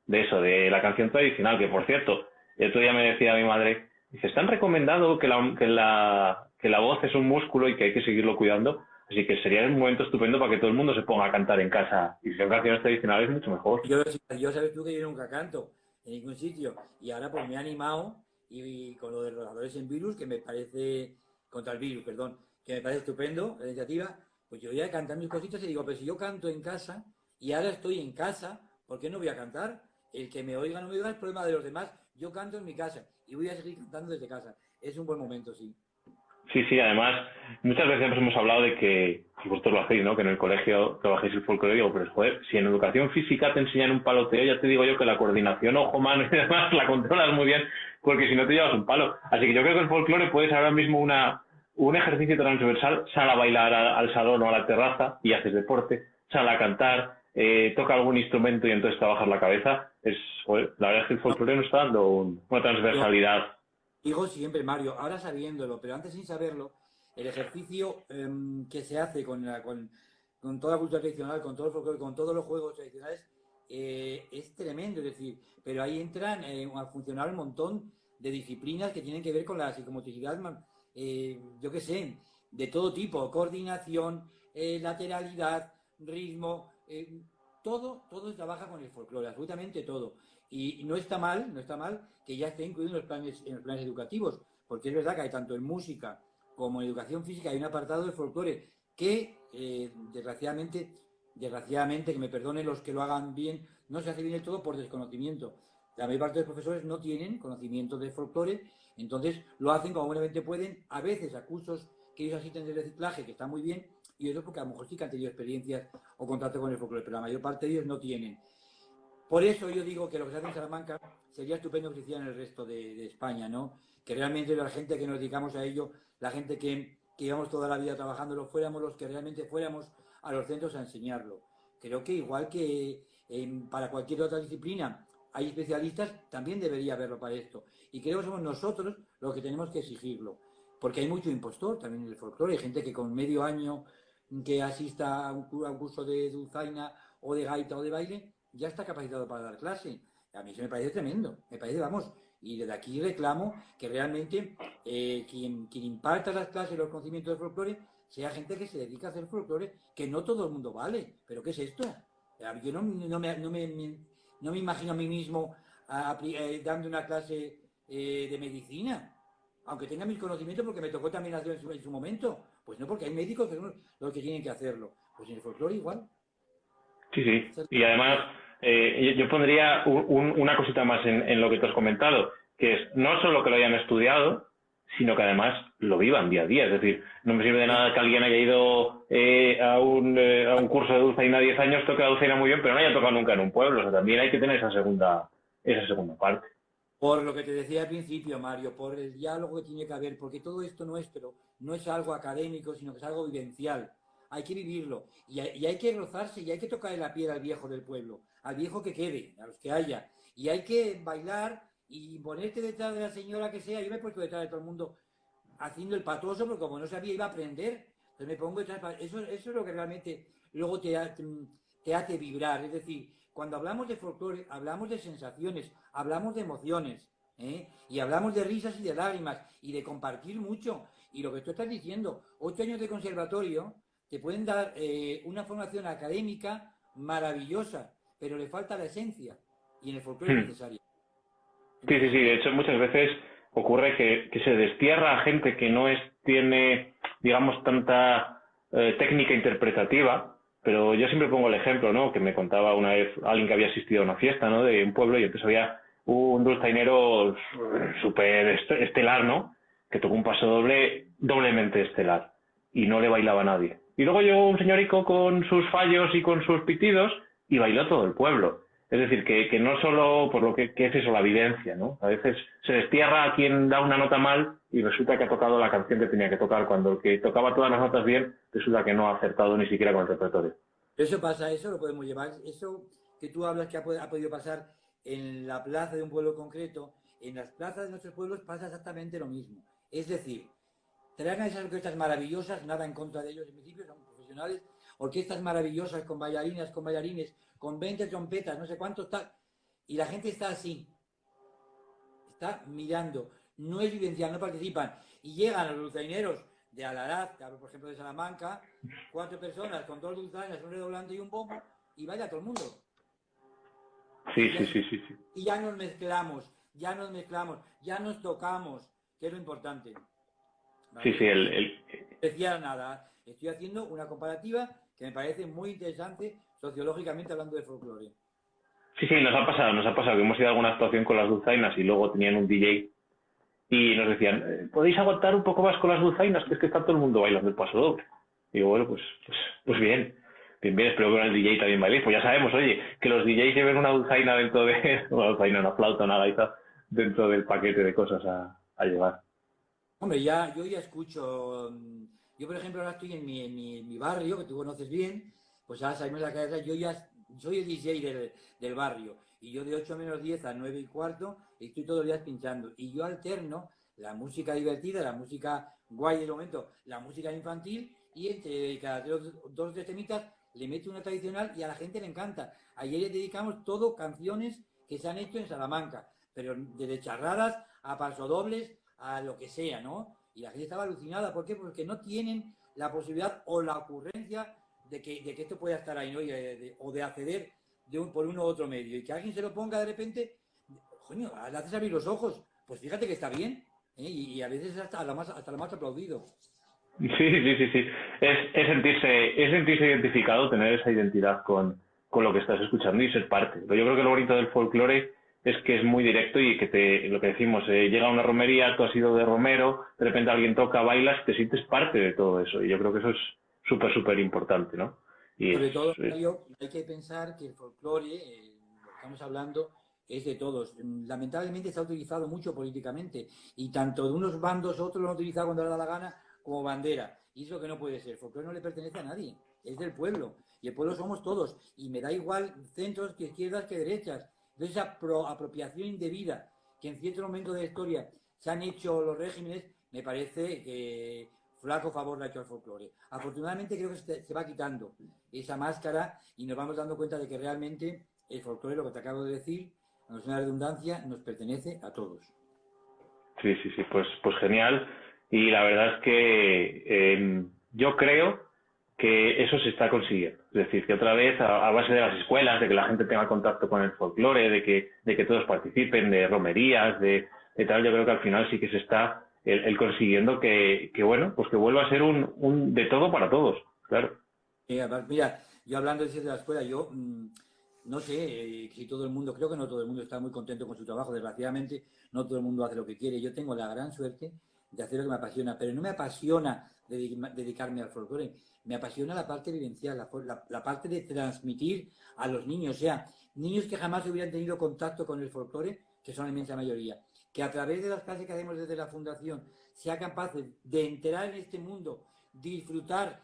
de eso, de la canción tradicional, que por cierto, el otro día me decía mi madre, dice, están recomendado que la, que la, que la voz es un músculo y que hay que seguirlo cuidando, así que sería un momento estupendo para que todo el mundo se ponga a cantar en casa, y si son canciones tradicionales, mucho mejor. Yo, yo sabes tú que yo nunca canto en ningún sitio, y ahora pues me he animado, y, con lo de los en virus, que me parece, contra el virus, perdón, que me parece estupendo, la iniciativa, pues yo voy a cantar mis cositas y digo, pero si yo canto en casa, y ahora estoy en casa, ¿por qué no voy a cantar? El que me oiga no me oiga es problema de los demás. Yo canto en mi casa y voy a seguir cantando desde casa. Es un buen momento, sí. Sí, sí, además, muchas veces hemos hablado de que, y vosotros lo hacéis, ¿no? Que en el colegio trabajéis el folclore, digo, pero joder, si en educación física te enseñan un paloteo, ya te digo yo que la coordinación ojo-mano y demás la controlas muy bien, porque si no te llevas un palo. Así que yo creo que el folclore puedes ahora mismo una, un ejercicio transversal, sal a bailar al salón o a la terraza y haces deporte, sal a cantar, eh, toca algún instrumento y entonces trabajas la cabeza, es, la verdad es que el folclore nos está dando una transversalidad. Digo siempre, Mario, ahora sabiéndolo, pero antes sin saberlo, el ejercicio em, que se hace con, con, con, toda la cultura tradicional, con todo el folclore, con todos los juegos tradicionales, eh, es tremendo, es decir, pero ahí entran eh, a funcionar un montón de disciplinas que tienen que ver con la psicomotricidad, yo qué sé, de todo tipo, coordinación, lateralidad, ritmo, eh, todo, todo trabaja con el folclore, absolutamente todo. Y no está mal, no está mal que ya esté incluido en los planes, en los planes educativos, porque es verdad que hay tanto en música como en educación física hay un apartado de folclore que, eh, desgraciadamente, desgraciadamente, que me perdonen los que lo hagan bien, no se hace bien del todo por desconocimiento. La mayor parte de los profesores no tienen conocimiento de folclore, entonces lo hacen como buenamente pueden, a veces a cursos que ellos asisten de reciclaje, que está muy bien, y otros porque a lo mejor sí que han tenido experiencias o contacto con el folclore, pero la mayor parte de ellos no tienen. Por eso yo digo que lo que se hace en Salamanca sería estupendo que se hiciera en el resto de, España, ¿no? Que realmente la gente que nos dedicamos a ello, la gente que, que llevamos toda la vida trabajando, fuéramos los que realmente fuéramos a los centros a enseñarlo. Creo que igual que para cualquier otra disciplina hay especialistas, también debería haberlo para esto. Y creo que somos nosotros los que tenemos que exigirlo. Porque hay mucho impostor también en el folclore. Hay gente que con medio año que asista a un, curso de dulzaina o de gaita o de baile, ya está capacitado para dar clase. A mí eso me parece tremendo, me parece, vamos, y desde aquí reclamo que realmente eh, quien, quien imparta las clases, los conocimientos de folclore, sea gente que se dedica a hacer folclore, que no todo el mundo vale. ¿Pero qué es esto? Yo no, no, me, no, me, no me, imagino a mí mismo eh, dando una clase eh, de medicina, aunque tenga mis conocimientos porque me tocó también hacerlo en su momento. Pues no, porque hay médicos que son los que tienen que hacerlo. Pues en el folclore igual. Sí, sí. Y además, eh, yo pondría una cosita más en, lo que te has comentado, que es no solo que lo hayan estudiado, sino que además lo vivan día a día. Es decir, no me sirve de nada que alguien haya ido eh, a, un, eh, a un curso de dulzaina 10 años, toque la dulzaina muy bien, pero no haya tocado nunca en un pueblo. O sea, también hay que tener esa segunda, esa segunda parte. Por lo que te decía al principio, Mario, por el diálogo que tiene que haber, porque todo esto nuestro no es algo académico, sino que es algo vivencial. Hay que vivirlo y hay, que rozarse y hay que tocarle la piel al viejo del pueblo, al viejo que quede, a los que haya. Y hay que bailar y ponerte detrás de la señora que sea. Yo me he puesto detrás de todo el mundo haciendo el patoso, porque como no sabía iba a aprender, entonces me pongo detrás. Eso, eso es lo que realmente luego te, te hace vibrar. Es decir, cuando hablamos de folclore, hablamos de sensaciones, hablamos de emociones, ¿eh? y hablamos de risas y de lágrimas, y de compartir mucho. Y lo que tú estás diciendo, ocho años de conservatorio te pueden dar eh, una formación académica maravillosa, pero le falta la esencia, y en el folclore es hmm. necesaria. Sí, sí, sí, de hecho muchas veces ocurre que, se destierra a gente que no es, tiene, digamos, tanta eh, técnica interpretativa, pero yo siempre pongo el ejemplo, ¿no? Que me contaba una vez alguien que había asistido a una fiesta, ¿no? De un pueblo y entonces había un dulzainero súper estelar, ¿no? Que tocó un paso doble, doblemente estelar. Y no le bailaba nadie. Y luego llegó un señorico con sus fallos y con sus pitidos y bailó todo el pueblo. Es decir, que, no solo por lo que, es eso, la evidencia, ¿no? A veces se destierra a quien da una nota mal y resulta que ha tocado la canción que tenía que tocar, cuando el que tocaba todas las notas bien resulta que no ha acertado ni siquiera con el repertorio. Eso pasa, eso lo podemos llevar, eso que tú hablas que ha, podido pasar en la plaza de un pueblo concreto, en las plazas de nuestros pueblos pasa exactamente lo mismo. Es decir, traigan esas orquestas maravillosas, nada en contra de ellos en principio, son profesionales, orquestas maravillosas con bailarinas, con bailarines, con 20 trompetas, no sé cuánto está, y la gente está así, está mirando, no es vivencial, no participan, y llegan los dulzaineros de Alaraz, por ejemplo de Salamanca, cuatro personas con dos dulzainas, un redoblante y un bombo, y vaya todo el mundo. Sí, sí, sí, sí, sí. Y ya nos mezclamos, ya nos mezclamos, ya nos tocamos, que es lo importante. Sí, sí, el, el... Decía nada, estoy haciendo una comparativa que me parece muy interesante sociológicamente hablando de folclore. Sí, sí, nos ha pasado, nos ha pasado que hemos ido a alguna actuación con las dulzainas y luego tenían un DJ y nos decían, eh, ¿podéis aguantar un poco más con las dulzainas? Que es que está todo el mundo bailando el paso doble. Y digo, bueno, pues, pues, pues bien, bien, bien, espero que con el DJ también bailéis. Pues ya sabemos, oye, que los DJs lleven una dulzaina dentro de, <laughs> una dulzaina, una flauta, una gaita, dentro del paquete de cosas a, a llevar. Hombre, ya, yo ya escucho, mm, yo por ejemplo ahora estoy en mi, barrio, que tú conoces bien, pues ahora salimos a la calle, yo ya soy el DJ del, del barrio, y yo de 8 menos 10 a 9 y cuarto estoy todos los días pinchando, y yo alterno la música divertida, la música guay del momento, la música infantil, y entre cada dos, dos de temitas le meto una tradicional y a la gente le encanta. Ayer le dedicamos todo canciones que se han hecho en Salamanca, pero desde charradas a pasodobles, a lo que sea, ¿no? Y la gente estaba alucinada. ¿Por qué? Porque no tienen la posibilidad o la ocurrencia de que, de que esto pueda estar ahí, de, o de acceder por uno u otro medio. Y que alguien se lo ponga de repente, coño, le haces abrir los ojos. Pues fíjate que está bien. ¿eh? Y, a veces hasta hasta lo más aplaudido. Sí, sí, sí, sí. Es, es, sentirse, es sentirse identificado, tener esa identidad con, con lo que estás escuchando y ser parte. Pero yo creo que lo bonito del folclore es que es muy directo y que te, lo que decimos, eh, llega a una romería, tú has ido de romero, de repente alguien toca, bailas, te sientes parte de todo eso. Y yo creo que eso es súper, súper importante, ¿no? Y Sobre todo, es... hay que pensar que el folclore, eh, lo que estamos hablando, es de todos. Lamentablemente está utilizado mucho políticamente y tanto de unos bandos otros lo han utilizado cuando le da la gana como bandera. Y eso que no puede ser. El folclore no le pertenece a nadie, es del pueblo. Y el pueblo somos todos. Y me da igual centros que izquierdas que derechas de esa pro apropiación indebida que en cierto momento de la historia se han hecho los regímenes, me parece que flaco favor le ha hecho al folclore. Afortunadamente creo que se, va quitando esa máscara y nos vamos dando cuenta de que realmente el folclore, lo que te acabo de decir, no es una redundancia, nos pertenece a todos. Sí, sí, sí, pues, pues genial. Y la verdad es que eh, yo creo que eso se está consiguiendo. Es decir, que otra vez, a, base de las escuelas, de que la gente tenga contacto con el folclore, de que, de que todos participen, de romerías, de, de tal, yo creo que al final sí que se está el, consiguiendo que, bueno, pues que vuelva a ser un, un de todo para todos, claro. Mira, yo hablando de la escuela, yo mmm, no sé eh, si todo el mundo, creo que no todo el mundo está muy contento con su trabajo, desgraciadamente no todo el mundo hace lo que quiere. Yo tengo la gran suerte de hacer lo que me apasiona, pero no me apasiona dedicarme al folclore me apasiona la parte vivencial, la, la, parte de transmitir a los niños, o sea, niños que jamás hubieran tenido contacto con el folclore, que son la inmensa mayoría, que a través de las clases que hacemos desde la fundación sea capaces de enterar en este mundo, disfrutar,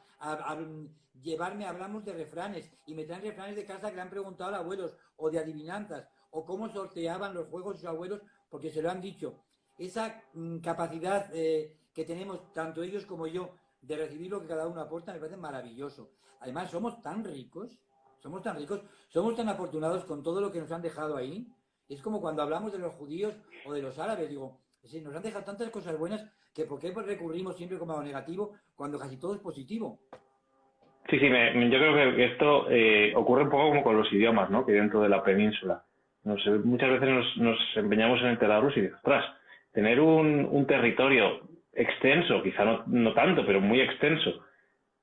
llevarme, hablamos de refranes, y me traen refranes de casa que le han preguntado a los abuelos, o de adivinanzas, o cómo sorteaban los juegos sus abuelos, porque se lo han dicho. Esa mm, capacidad eh, que tenemos tanto ellos como yo de recibir lo que cada uno aporta, me parece maravilloso. Además, somos tan ricos, somos tan ricos, somos tan afortunados con todo lo que nos han dejado ahí. Es como cuando hablamos de los judíos o de los árabes, digo, sí, nos han dejado tantas cosas buenas que ¿por qué recurrimos siempre como a lo negativo cuando casi todo es positivo? Sí, sí, me, yo creo que esto eh, ocurre un poco como con los idiomas, ¿no? Que dentro de la península. Nos, muchas veces nos, empeñamos en enterarlos y, ostras, tener un, un territorio extenso, quizá no, no tanto, pero muy extenso,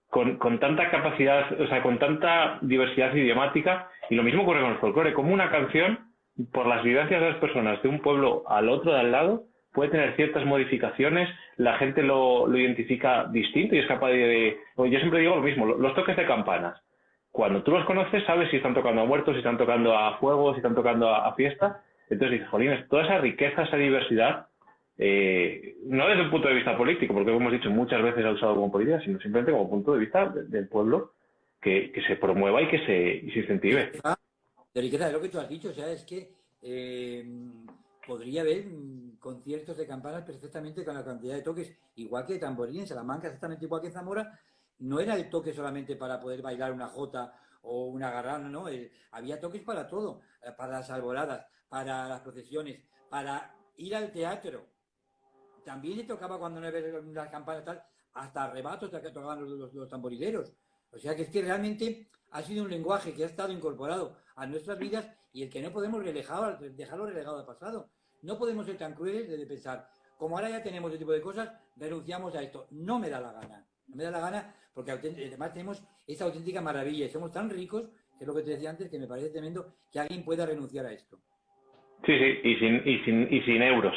con, con, tanta capacidad, o sea, con tanta diversidad idiomática, y lo mismo ocurre con el folclore, como una canción, por las vivencias de las personas de un pueblo al otro de al lado, puede tener ciertas modificaciones, la gente lo, lo identifica distinto y es capaz de, Yo siempre digo lo mismo, los toques de campanas. Cuando tú los conoces, sabes si están tocando a muertos, si están tocando a fuego, si están tocando a, a fiesta. Entonces dices, jolines, toda esa riqueza, esa diversidad, eh, no desde un punto de vista político, porque como hemos dicho muchas veces ha usado como política, sino simplemente como punto de vista de, del pueblo que, se promueva y que se, incentive. De riqueza, de lo que tú has dicho, es que eh, podría haber mm, conciertos de campanas perfectamente con la cantidad de toques, igual que tamborín en Salamanca, exactamente igual que en Zamora, no era el toque solamente para poder bailar una jota o una garrana, ¿no? había toques para todo, eh, para las alboladas, para las procesiones, para ir al teatro. También le tocaba cuando no había las campanas tal, hasta arrebatos que tocaban los, los, tamborileros. O sea que es que realmente ha sido un lenguaje que ha estado incorporado a nuestras vidas y el que no podemos dejarlo relegado al pasado. No podemos ser tan crueles de pensar, como ahora ya tenemos ese tipo de cosas, renunciamos a esto. No me da la gana. No me da la gana porque además tenemos esa auténtica maravilla y somos tan ricos, que es lo que te decía antes, que me parece tremendo que alguien pueda renunciar a esto. Sí, sí, y sin, y sin, y sin euros.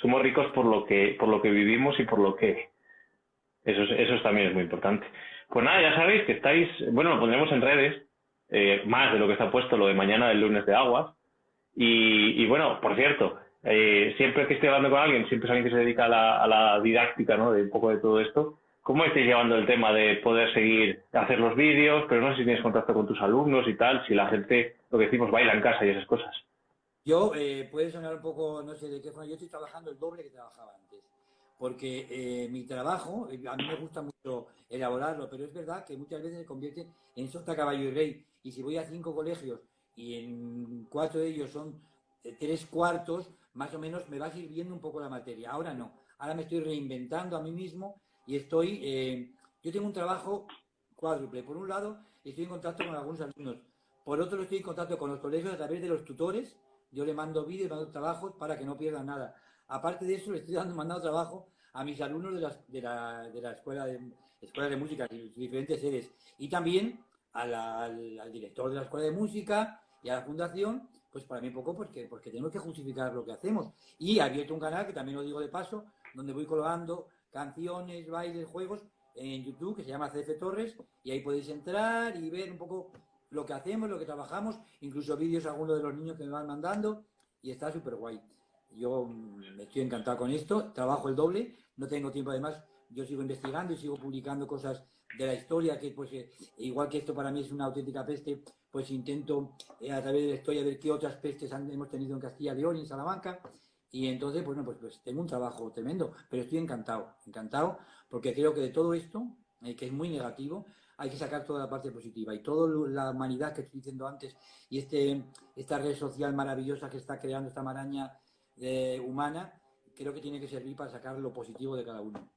Somos ricos por lo que, por lo que vivimos y por lo que... Eso, eso también es muy importante. Pues nada, ya sabéis que estáis, bueno, lo pondremos en redes, eh, más de lo que está puesto lo de mañana del lunes de aguas. Y, bueno, por cierto, eh, siempre que esté hablando con alguien, siempre es alguien que se dedica a la, a la didáctica, ¿no? De un poco de todo esto. ¿Cómo estáis llevando el tema de poder seguir, hacer los vídeos, pero no sé si tienes contacto con tus alumnos y tal, si la gente, lo que decimos, baila en casa y esas cosas? Yo, eh, puede sonar un poco, no sé de qué forma, yo estoy trabajando el doble que trabajaba antes, porque eh, mi trabajo, eh, a mí me gusta mucho elaborarlo, pero es verdad que muchas veces se convierte en sota caballo y rey, y si voy a cinco colegios y en cuatro de ellos son tres cuartos, más o menos me va sirviendo un poco la materia. Ahora no, ahora me estoy reinventando a mí mismo y estoy, eh, yo tengo un trabajo cuádruple. Por un lado, estoy en contacto con algunos alumnos. Por otro, estoy en contacto con los colegios a través de los tutores. Yo le mando vídeos, mando trabajos para que no pierdan nada. Aparte de eso, le estoy dando, mandando trabajo a mis alumnos de, de, la, de la escuela de, escuela de música, de diferentes sedes. Y también al, al, director de la escuela de música y a la fundación, pues para mí poco porque, porque tenemos que justificar lo que hacemos. Y he abierto un canal, que también lo digo de paso, donde voy colgando canciones, bailes, juegos en YouTube que se llama CF Torres y ahí podéis entrar y ver un poco lo que hacemos, lo que trabajamos, incluso vídeos algunos de los niños que me van mandando y está súper guay. Yo mm, estoy encantado con esto, trabajo el doble, no tengo tiempo además, yo sigo investigando y sigo publicando cosas de la historia que pues eh, igual que esto para mí es una auténtica peste, pues intento eh, a través de la historia ver qué otras pestes hemos tenido en Castilla León y en Salamanca y entonces, bueno, pues, pues tengo un trabajo tremendo, pero estoy encantado, encantado, porque creo que de todo esto, eh, que es muy negativo, hay que sacar toda la parte positiva. Y toda la humanidad que estoy diciendo antes, y este, esta red social maravillosa que está creando esta maraña eh, humana, creo que tiene que servir para sacar lo positivo de cada uno.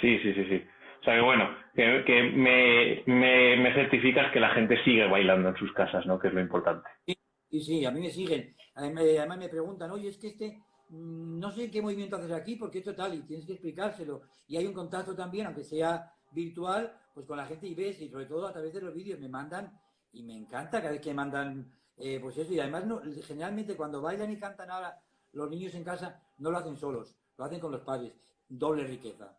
Sí, sí, sí, sí. O sea que bueno, que, me, me, me, certificas que la gente sigue bailando en sus casas, ¿no? Que es lo importante. Sí, sí, a mí me siguen. Además me preguntan, oye, es que este, mm, no sé qué movimiento haces aquí, porque esto tal, y tienes que explicárselo. Y hay un contacto también, aunque sea virtual, pues con la gente y ves, y sobre todo a través de los vídeos me mandan, y me encanta cada vez que mandan, eh, pues eso, y además no, generalmente cuando bailan y cantan ahora los niños en casa, no lo hacen solos, lo hacen con los padres, doble riqueza.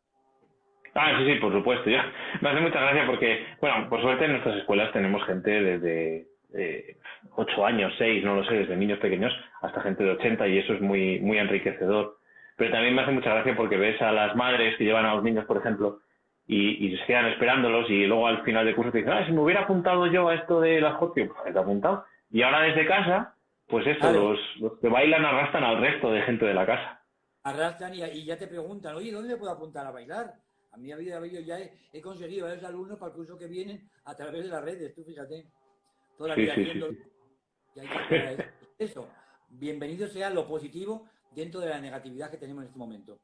Ah, sí, sí, por supuesto. Ya. Me hace mucha gracia porque, bueno, por suerte en nuestras escuelas tenemos gente desde eh, 8 años, 6, no lo sé, desde niños pequeños hasta gente de 80 y eso es muy, muy enriquecedor. Pero también me hace mucha gracia porque ves a las madres que llevan a los niños, por ejemplo, y, se quedan esperándolos y luego al final del curso te dicen, ah, si me hubiera apuntado yo a esto de la jotio, pues te apuntado. Y ahora desde casa, pues eso, los, que bailan arrastran al resto de gente de la casa. Arrastran y, ya te preguntan, oye, ¿dónde puedo apuntar a bailar? A mí yo ya he, he conseguido a esos alumnos para el curso que vienen a través de las redes, tú fíjate toda la vida eso. Bienvenido sea lo positivo dentro de la negatividad que tenemos en este momento.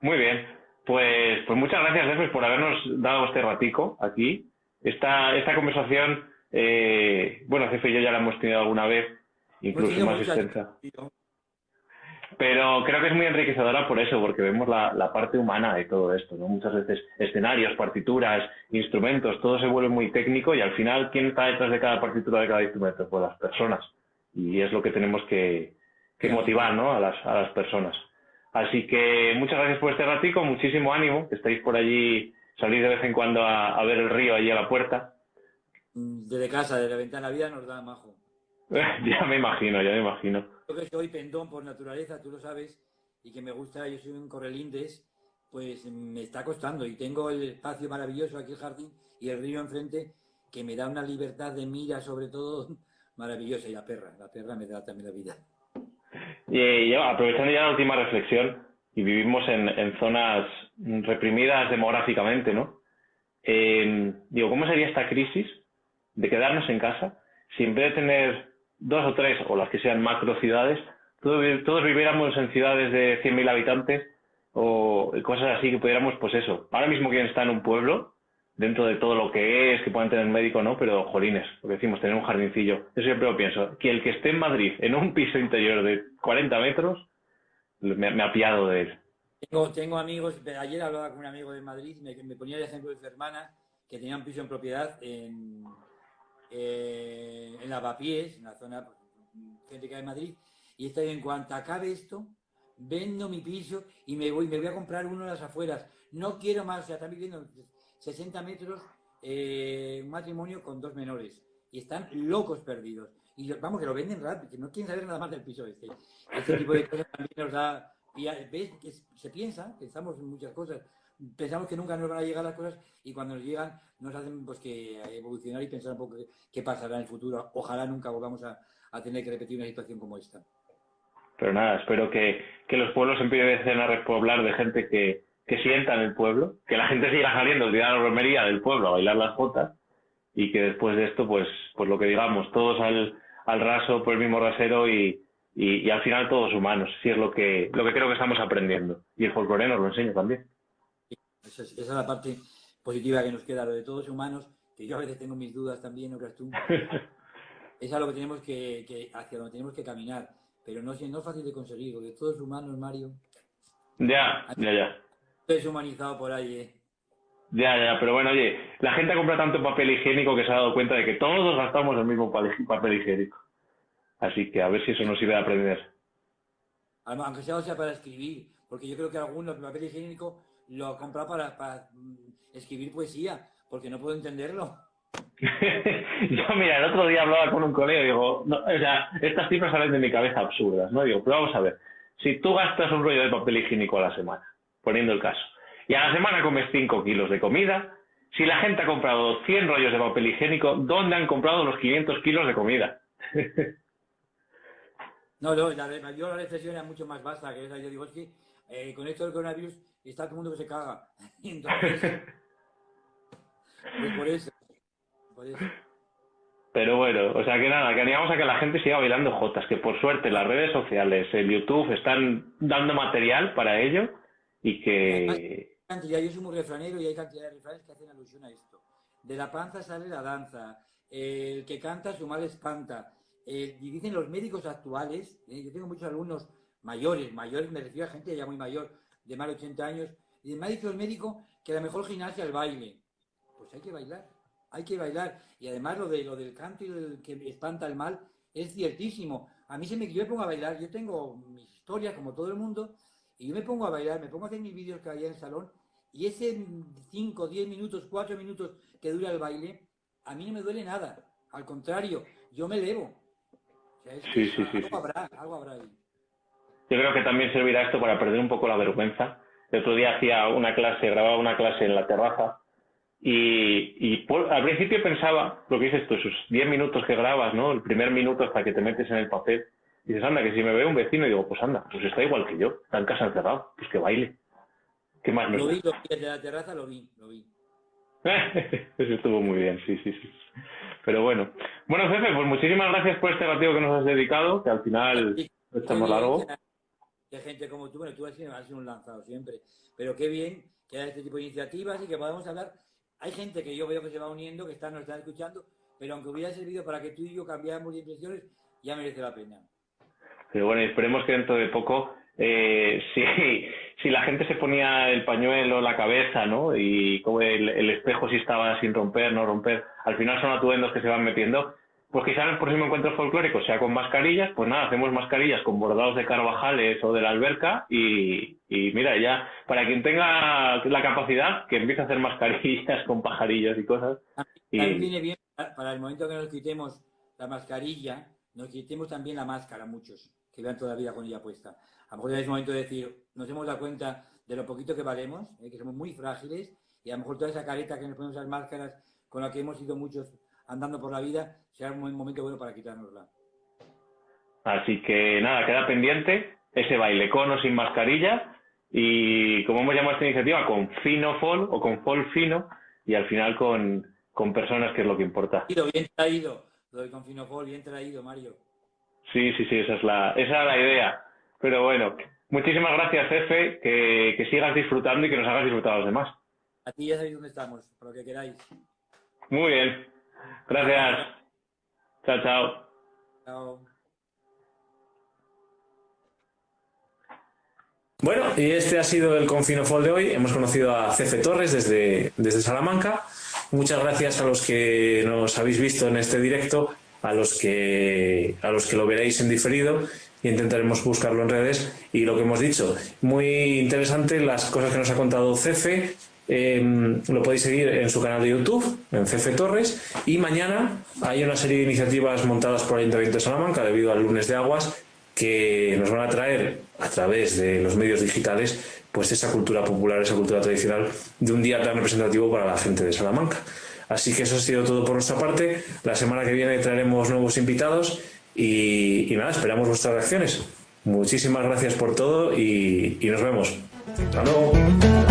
Muy bien. Pues, pues muchas gracias, Después, por habernos dado este ratico aquí. Esta, esta conversación, eh, bueno, Jefe y yo ya la hemos tenido alguna vez, incluso más extensa pero creo que es muy enriquecedora por eso, porque vemos la, parte humana de todo esto, ¿no? Muchas veces escenarios, partituras, instrumentos, todo se vuelve muy técnico y al final, ¿quién está detrás de cada partitura de cada instrumento? Pues las personas. Y es lo que tenemos que, motivar, ¿no? A las, a las personas. Así que muchas gracias por este ratico, muchísimo ánimo, que estáis por allí, salís de vez en cuando a, ver el río allí a la puerta. Desde casa, desde la ventana vida nos da majo. <laughs> ya me imagino, ya me imagino. Yo que soy pendón por naturaleza, tú lo sabes, y que me gusta, yo soy un correlindes, pues me está costando. Y tengo el espacio maravilloso aquí, el jardín, y el río enfrente, que me da una libertad de mira, sobre todo, <laughs> maravillosa y la perra, la perra me da también la vida. Y, aprovechando ya la última reflexión, y vivimos en, zonas reprimidas demográficamente, ¿no? Eh, digo, ¿cómo sería esta crisis de quedarnos en casa si en vez de tener dos o tres, o las que sean macro ciudades, todos, todos viviéramos en ciudades de 100.000 habitantes o cosas así que pudiéramos, pues eso, ahora mismo quien está en un pueblo, dentro de todo lo que es, que puedan tener médico, ¿no? Pero jolines, lo que decimos, tener un jardincillo. Yo siempre lo pienso, que el que esté en Madrid en un piso interior de 40 metros, me, me ha piado de él. Tengo, tengo amigos, ayer hablaba con un amigo de Madrid, me, ponía el ejemplo de su hermana, que tenía un piso en propiedad en, eh, en Lavapiés, en la zona céntrica de Madrid, y está en cuanto acabe esto, vendo mi piso y me voy, me voy a comprar uno en las afueras. No quiero más, o sea, están viviendo 60 metros, eh, un matrimonio con dos menores. Y están locos perdidos. Y vamos, que lo venden rápido, que no quieren saber nada más del piso este. Este tipo de cosas también nos da... Y ves que se piensa, pensamos en muchas cosas, pensamos que nunca nos van a llegar las cosas y cuando nos llegan nos hacen pues que evolucionar y pensar un poco qué, pasará en el futuro. Ojalá nunca volvamos a, a tener que repetir una situación como esta. Pero nada, espero que, que los pueblos empiecen a repoblar de gente que, que sienta en el pueblo, que la gente siga saliendo el día de la romería del pueblo a bailar las jotas y que después de esto, pues, pues lo que digamos, todos al, al raso, por el mismo rasero y, y, al final todos humanos, si es lo que, lo que creo que estamos aprendiendo. Y el folclore nos lo enseña también. Esa es, esa es la parte positiva que nos queda, lo de todos humanos, que yo a veces tengo mis dudas también, ¿no crees tú? <laughs> es a lo que tenemos que, que, hacia donde tenemos que caminar pero no, no es fácil de conseguir, porque todo es humano, Mario. Ya, ya, ya. Es humanizado por ahí, ¿eh? Ya, ya, pero bueno, oye, la gente compra tanto papel higiénico que se ha dado cuenta de que todos gastamos el mismo papel higiénico. Así que a ver si eso nos sirve a aprender. Aunque sea, sea para escribir, porque yo creo que algunos papel higiénico lo compra para, para mm, escribir poesía, porque no puedo entenderlo. <laughs> yo, mira, el otro día hablaba con un colega y digo, no, o sea, estas cifras salen de mi cabeza absurdas, ¿no? Digo, pero vamos a ver, si tú gastas un rollo de papel higiénico a la semana, poniendo el caso, y a la semana comes 5 kilos de comida, si la gente ha comprado 100 rollos de papel higiénico, ¿dónde han comprado los 500 kilos de comida? <laughs> no, no, la, yo la reflexión era mucho más vasta que esa. Yo digo, es que eh, con esto del coronavirus está todo el mundo que se caga. <laughs> entonces, pues por eso. Pero bueno, o sea que nada, que animamos a que la gente siga bailando jotas, que por suerte las redes sociales, el YouTube están dando material para ello y que... Yo soy muy refranero y hay cantidad de refranes que hacen alusión a esto. De la panza sale la danza, el que canta su mal espanta. Eh, y dicen los médicos actuales, eh, yo tengo muchos alumnos mayores, mayores me refiero a gente ya muy mayor, de más de 80 años, y me ha dicho el médico que la mejor gimnasia es el baile. Pues hay que bailar hay que bailar. Y además lo, de, lo del canto y el que espanta el mal es ciertísimo. A mí se me yo me pongo a bailar, yo tengo mis historias como todo el mundo, y yo me pongo a bailar, me pongo a hacer mis vídeos que había en el salón, y ese 5, 10 minutos, 4 minutos que dura el baile, a mí no me duele nada. Al contrario, yo me elevo. Sí, sí, sí, algo, Habrá, algo habrá ahí. Yo creo que también servirá esto para perder un poco la vergüenza. El otro día hacía una clase, grababa una clase en la terraza y, al principio pensaba, lo que dices tú, esos 10 minutos que grabas, ¿no? El primer minuto hasta que te metes en el papel. Y dices, anda, que si me ve un vecino, digo, pues anda, pues está igual que yo, está en casa encerrado, pues que baile. ¿Qué más Lo vi, lo vi, desde la terraza lo vi, lo vi. <laughs> Eso estuvo muy bien, sí, sí, sí. Pero bueno. Bueno, jefe, pues muchísimas gracias por este ratito que nos has dedicado, que al final estamos largo. De gente como tú, bueno, tú has sido, has sido un lanzado siempre, pero qué bien que haya este tipo de iniciativas y que podamos hablar hay gente que yo veo que se va uniendo, que están, nos están escuchando, pero aunque hubiera servido para que tú y yo cambiáramos de impresiones, ya merece la pena. Pero bueno, esperemos que dentro de poco, eh, <laughs> si, si la gente se ponía el pañuelo en la cabeza, ¿no? Y como el, el espejo si estaba sin romper, no romper, al final son atuendos que se van metiendo, pues quizás el próximo encuentro folclórico sea con mascarillas, pues nada, hacemos mascarillas con bordados de carvajales o de la alberca y, mira, ya, para quien tenga la capacidad, que empiece a hacer mascarillas <laughs> con pajarillos y cosas. También viene bien, para el momento que nos quitemos la mascarilla, nos quitemos también la máscara, muchos, que vean todavía con ella puesta. A lo mejor ya es momento de decir, nos hemos dado cuenta de lo poquito que valemos, eh, que somos muy frágiles, y a lo mejor toda esa careta que nos ponemos las máscaras, con la que hemos ido muchos andando por la vida, sea un momento bueno para quitárnosla. Así que nada, queda pendiente ese baile con o sin mascarilla y como hemos llamado esta iniciativa, con fino fall o con fall fino y al final con, con personas, que es lo que importa. Bien traído, lo de con fino fall, bien traído, Mario. Sí, sí, sí, esa es la, esa es la idea. Pero bueno, muchísimas gracias, jefe, que, que sigas disfrutando y que nos hagas disfrutar a los demás. A ti ya sabéis dónde estamos, por lo que queráis. Muy bien. Gracias. Chao, chao. Chao. Bueno, y este ha sido el Confinofol de hoy. Hemos conocido a Cefe Torres desde, desde Salamanca. Muchas gracias a los que nos habéis visto en este directo, a los que, a los que lo veréis en diferido y intentaremos buscarlo en redes. Y lo que hemos dicho, muy interesante las cosas que nos ha contado Cefe. Em, lo podéis seguir en su canal de YouTube, en Cefe Torres. Y mañana hay una serie de iniciativas montadas por el Ayuntamiento de Salamanca debido al lunes de aguas que nos van a traer a través de los medios digitales pues esa cultura popular, esa cultura tradicional de un día tan representativo para la gente de Salamanca. Así que eso ha sido todo por nuestra parte. La semana que viene traeremos nuevos invitados y, nada, esperamos vuestras reacciones. Muchísimas gracias por todo y, y nos vemos. Hasta luego.